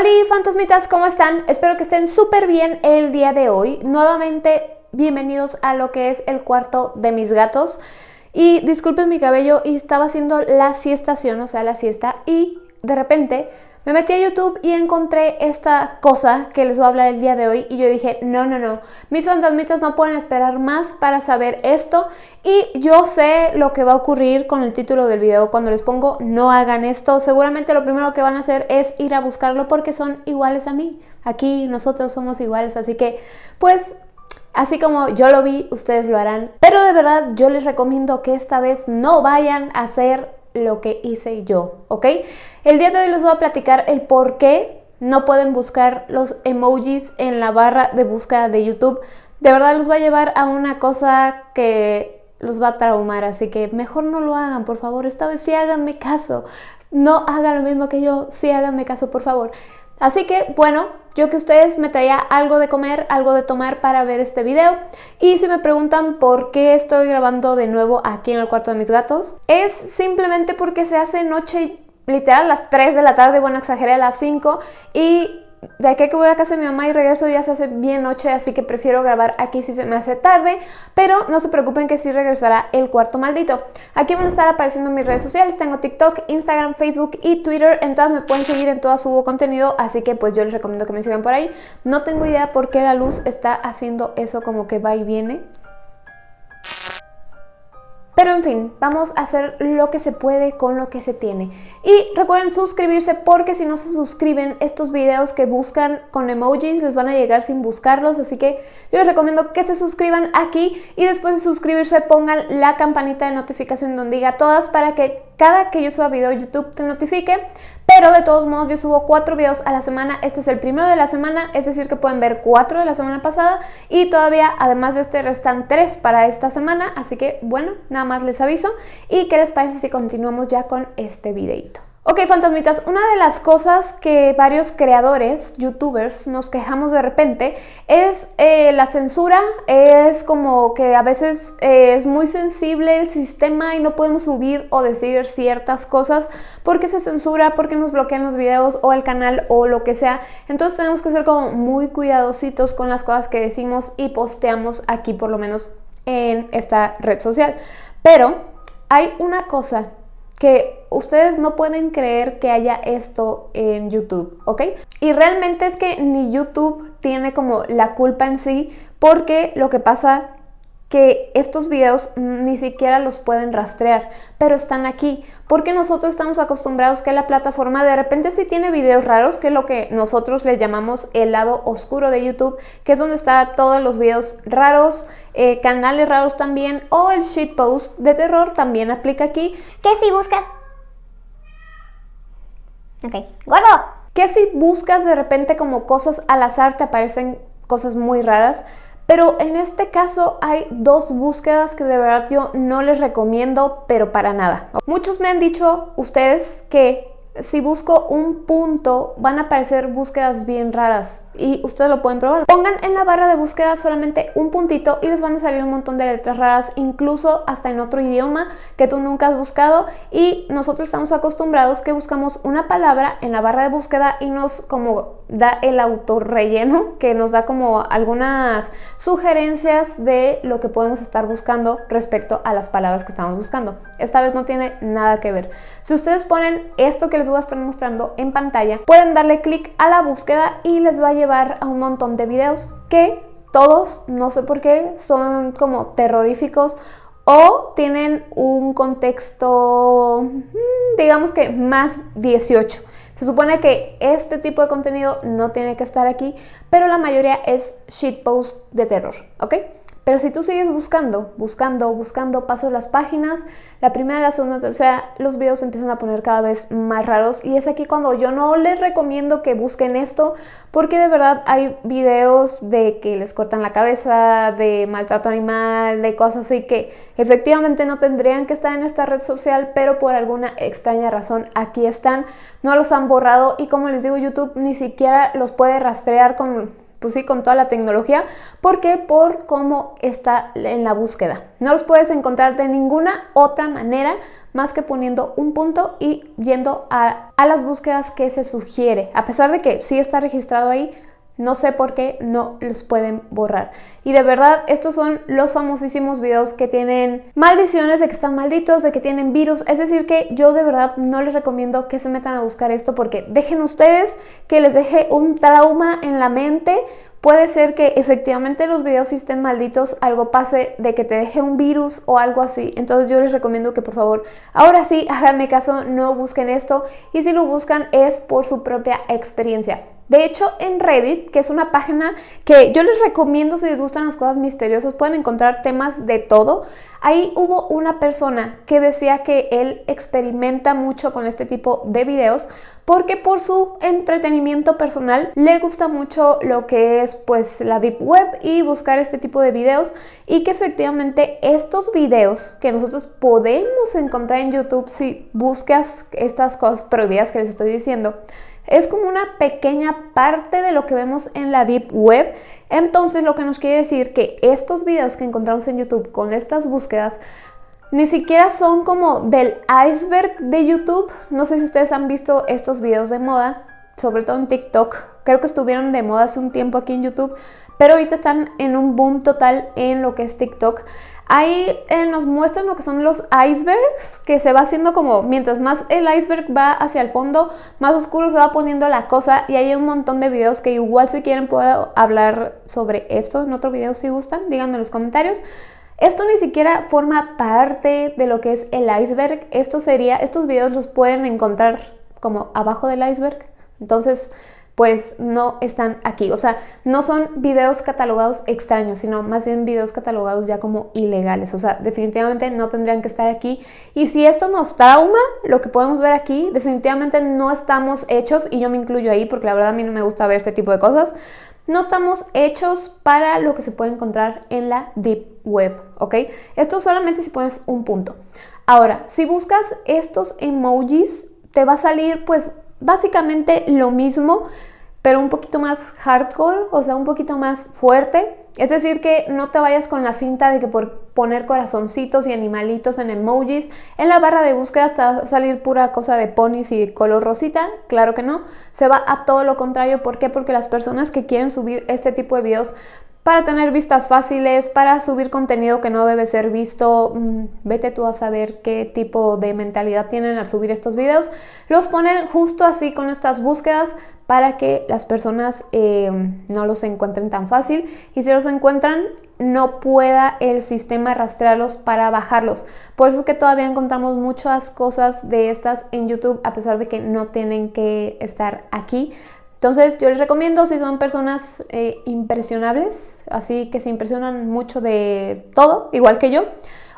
Hola fantasmitas, ¿cómo están? Espero que estén súper bien el día de hoy. Nuevamente, bienvenidos a lo que es el cuarto de mis gatos. Y disculpen mi cabello, y estaba haciendo la siestación, o sea, la siesta, y de repente me metí a YouTube y encontré esta cosa que les voy a hablar el día de hoy y yo dije, no, no, no, mis fantasmitas no pueden esperar más para saber esto y yo sé lo que va a ocurrir con el título del video cuando les pongo no hagan esto, seguramente lo primero que van a hacer es ir a buscarlo porque son iguales a mí, aquí nosotros somos iguales, así que pues Así como yo lo vi, ustedes lo harán. Pero de verdad yo les recomiendo que esta vez no vayan a hacer lo que hice yo, ¿ok? El día de hoy les voy a platicar el por qué no pueden buscar los emojis en la barra de búsqueda de YouTube. De verdad los va a llevar a una cosa que los va a traumar, así que mejor no lo hagan, por favor. Esta vez sí háganme caso. No hagan lo mismo que yo, sí háganme caso, por favor. Así que, bueno, yo que ustedes me traía algo de comer, algo de tomar para ver este video. Y si me preguntan por qué estoy grabando de nuevo aquí en el cuarto de mis gatos, es simplemente porque se hace noche literal las 3 de la tarde, bueno, exageré a las 5 y de aquí que voy a casa de mi mamá y regreso ya se hace bien noche, así que prefiero grabar aquí si se me hace tarde, pero no se preocupen que sí regresará el cuarto maldito. Aquí van a estar apareciendo mis redes sociales, tengo TikTok, Instagram, Facebook y Twitter, en todas me pueden seguir, en todas subo contenido, así que pues yo les recomiendo que me sigan por ahí. No tengo idea por qué la luz está haciendo eso como que va y viene. Pero en fin, vamos a hacer lo que se puede con lo que se tiene. Y recuerden suscribirse porque si no se suscriben, estos videos que buscan con emojis les van a llegar sin buscarlos. Así que yo les recomiendo que se suscriban aquí y después de suscribirse pongan la campanita de notificación donde diga todas para que cada que yo suba video YouTube te notifique. Pero de todos modos yo subo cuatro videos a la semana, este es el primero de la semana, es decir que pueden ver cuatro de la semana pasada y todavía además de este restan tres para esta semana, así que bueno, nada más les aviso. ¿Y qué les parece si continuamos ya con este videito? Ok, fantasmitas, una de las cosas que varios creadores, youtubers, nos quejamos de repente es eh, la censura, es como que a veces eh, es muy sensible el sistema y no podemos subir o decir ciertas cosas porque se censura, porque nos bloquean los videos o el canal o lo que sea. Entonces tenemos que ser como muy cuidadositos con las cosas que decimos y posteamos aquí por lo menos en esta red social. Pero hay una cosa que ustedes no pueden creer que haya esto en YouTube, ¿ok? Y realmente es que ni YouTube tiene como la culpa en sí porque lo que pasa que estos videos ni siquiera los pueden rastrear, pero están aquí, porque nosotros estamos acostumbrados que la plataforma de repente sí tiene videos raros, que es lo que nosotros le llamamos el lado oscuro de YouTube, que es donde están todos los videos raros, eh, canales raros también, o el shitpost de terror también aplica aquí. Que si buscas... Ok, gordo. Que si buscas de repente como cosas al azar te aparecen cosas muy raras, pero en este caso hay dos búsquedas que de verdad yo no les recomiendo, pero para nada. Muchos me han dicho ustedes que si busco un punto van a aparecer búsquedas bien raras y ustedes lo pueden probar. Pongan en la barra de búsqueda solamente un puntito y les van a salir un montón de letras raras, incluso hasta en otro idioma que tú nunca has buscado y nosotros estamos acostumbrados que buscamos una palabra en la barra de búsqueda y nos como da el autorrelleno que nos da como algunas sugerencias de lo que podemos estar buscando respecto a las palabras que estamos buscando. Esta vez no tiene nada que ver. Si ustedes ponen esto que les voy a estar mostrando en pantalla, pueden darle clic a la búsqueda y les va a llevar a un montón de videos que todos, no sé por qué, son como terroríficos o tienen un contexto, mm, digamos que más 18. Se supone que este tipo de contenido no tiene que estar aquí, pero la mayoría es shitpost de terror, ¿ok? Pero si tú sigues buscando, buscando, buscando, pasas las páginas, la primera, la segunda, la tercera, los videos empiezan a poner cada vez más raros. Y es aquí cuando yo no les recomiendo que busquen esto porque de verdad hay videos de que les cortan la cabeza, de maltrato animal, de cosas así que efectivamente no tendrían que estar en esta red social, pero por alguna extraña razón aquí están, no los han borrado y como les digo YouTube ni siquiera los puede rastrear con pues sí, con toda la tecnología. ¿Por qué? Por cómo está en la búsqueda. No los puedes encontrar de ninguna otra manera más que poniendo un punto y yendo a, a las búsquedas que se sugiere. A pesar de que sí está registrado ahí, no sé por qué no los pueden borrar. Y de verdad, estos son los famosísimos videos que tienen maldiciones, de que están malditos, de que tienen virus. Es decir, que yo de verdad no les recomiendo que se metan a buscar esto porque dejen ustedes que les deje un trauma en la mente. Puede ser que efectivamente los videos estén malditos, algo pase de que te deje un virus o algo así. Entonces yo les recomiendo que por favor, ahora sí, háganme caso, no busquen esto. Y si lo buscan es por su propia experiencia. De hecho, en Reddit, que es una página que yo les recomiendo si les gustan las cosas misteriosas, pueden encontrar temas de todo. Ahí hubo una persona que decía que él experimenta mucho con este tipo de videos porque por su entretenimiento personal le gusta mucho lo que es pues la deep web y buscar este tipo de videos y que efectivamente estos videos que nosotros podemos encontrar en YouTube si buscas estas cosas prohibidas que les estoy diciendo es como una pequeña parte de lo que vemos en la Deep Web. Entonces lo que nos quiere decir que estos videos que encontramos en YouTube con estas búsquedas ni siquiera son como del iceberg de YouTube. No sé si ustedes han visto estos videos de moda, sobre todo en TikTok. Creo que estuvieron de moda hace un tiempo aquí en YouTube, pero ahorita están en un boom total en lo que es TikTok. Ahí eh, nos muestran lo que son los icebergs, que se va haciendo como, mientras más el iceberg va hacia el fondo, más oscuro se va poniendo la cosa y hay un montón de videos que igual si quieren puedo hablar sobre esto en otro video si gustan, díganme en los comentarios. Esto ni siquiera forma parte de lo que es el iceberg, esto sería, estos videos los pueden encontrar como abajo del iceberg, entonces pues no están aquí. O sea, no son videos catalogados extraños, sino más bien videos catalogados ya como ilegales. O sea, definitivamente no tendrían que estar aquí. Y si esto nos trauma, lo que podemos ver aquí, definitivamente no estamos hechos, y yo me incluyo ahí porque la verdad a mí no me gusta ver este tipo de cosas, no estamos hechos para lo que se puede encontrar en la Deep Web, ¿ok? Esto solamente si pones un punto. Ahora, si buscas estos emojis, te va a salir pues básicamente lo mismo, pero un poquito más hardcore, o sea, un poquito más fuerte. Es decir, que no te vayas con la finta de que por poner corazoncitos y animalitos en emojis, en la barra de búsqueda te va a salir pura cosa de ponis y color rosita. Claro que no, se va a todo lo contrario. ¿Por qué? Porque las personas que quieren subir este tipo de videos para tener vistas fáciles, para subir contenido que no debe ser visto. Mm, vete tú a saber qué tipo de mentalidad tienen al subir estos videos. Los ponen justo así con estas búsquedas para que las personas eh, no los encuentren tan fácil y si los encuentran no pueda el sistema rastrearlos para bajarlos. Por eso es que todavía encontramos muchas cosas de estas en YouTube a pesar de que no tienen que estar aquí entonces yo les recomiendo si son personas eh, impresionables, así que se impresionan mucho de todo, igual que yo,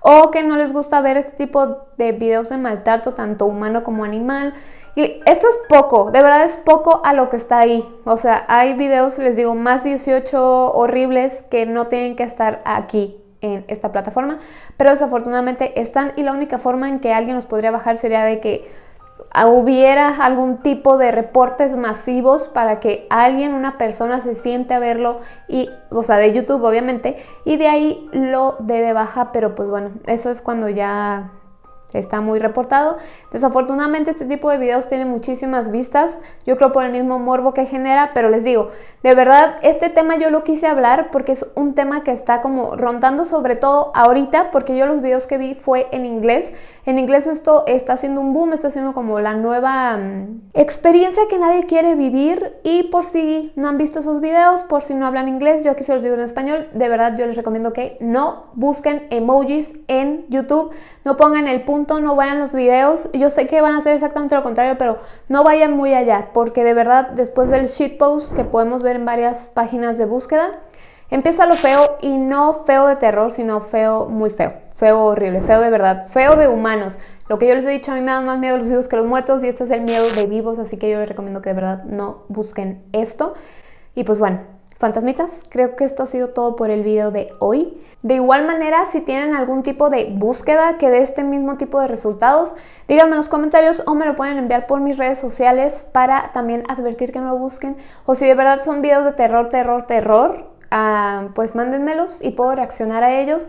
o que no les gusta ver este tipo de videos de maltrato, tanto humano como animal. Y esto es poco, de verdad es poco a lo que está ahí. O sea, hay videos, les digo, más 18 horribles que no tienen que estar aquí en esta plataforma, pero desafortunadamente están y la única forma en que alguien los podría bajar sería de que hubiera algún tipo de reportes masivos para que alguien, una persona se siente a verlo y, o sea, de YouTube obviamente, y de ahí lo dé de baja, pero pues bueno, eso es cuando ya está muy reportado. Desafortunadamente este tipo de videos tiene muchísimas vistas, yo creo por el mismo morbo que genera, pero les digo, de verdad este tema yo lo quise hablar porque es un tema que está como rondando sobre todo ahorita, porque yo los videos que vi fue en inglés. En inglés esto está haciendo un boom, está haciendo como la nueva mm, experiencia que nadie quiere vivir y por si no han visto esos videos, por si no hablan inglés, yo aquí se los digo en español, de verdad yo les recomiendo que no busquen emojis en YouTube, no pongan el punto no vayan los videos. Yo sé que van a hacer exactamente lo contrario, pero no vayan muy allá, porque de verdad después del shitpost que podemos ver en varias páginas de búsqueda, empieza lo feo y no feo de terror, sino feo muy feo. Feo horrible, feo de verdad, feo de humanos. Lo que yo les he dicho, a mí me dan más miedo los vivos que los muertos y esto es el miedo de vivos, así que yo les recomiendo que de verdad no busquen esto. Y pues bueno, fantasmitas, creo que esto ha sido todo por el video de hoy. De igual manera, si tienen algún tipo de búsqueda que dé este mismo tipo de resultados, díganme en los comentarios o me lo pueden enviar por mis redes sociales para también advertir que no lo busquen. O si de verdad son videos de terror, terror, terror, ah, pues mándenmelos y puedo reaccionar a ellos.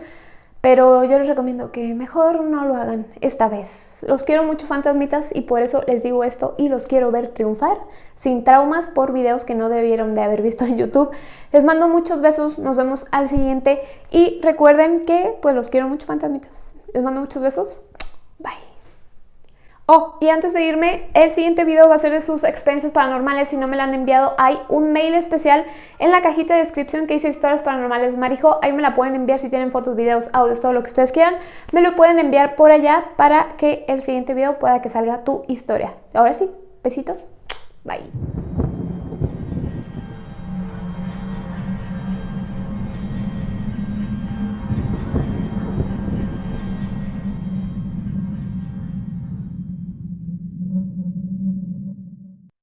Pero yo les recomiendo que mejor no lo hagan esta vez. Los quiero mucho fantasmitas y por eso les digo esto y los quiero ver triunfar sin traumas por videos que no debieron de haber visto en YouTube. Les mando muchos besos, nos vemos al siguiente y recuerden que pues los quiero mucho fantasmitas. Les mando muchos besos. Oh, y antes de irme, el siguiente video va a ser de sus experiencias paranormales. Si no me lo han enviado, hay un mail especial en la cajita de descripción que dice historias paranormales Marijo. Ahí me la pueden enviar si tienen fotos, videos, audios, todo lo que ustedes quieran. Me lo pueden enviar por allá para que el siguiente video pueda que salga tu historia. Ahora sí, besitos. Bye.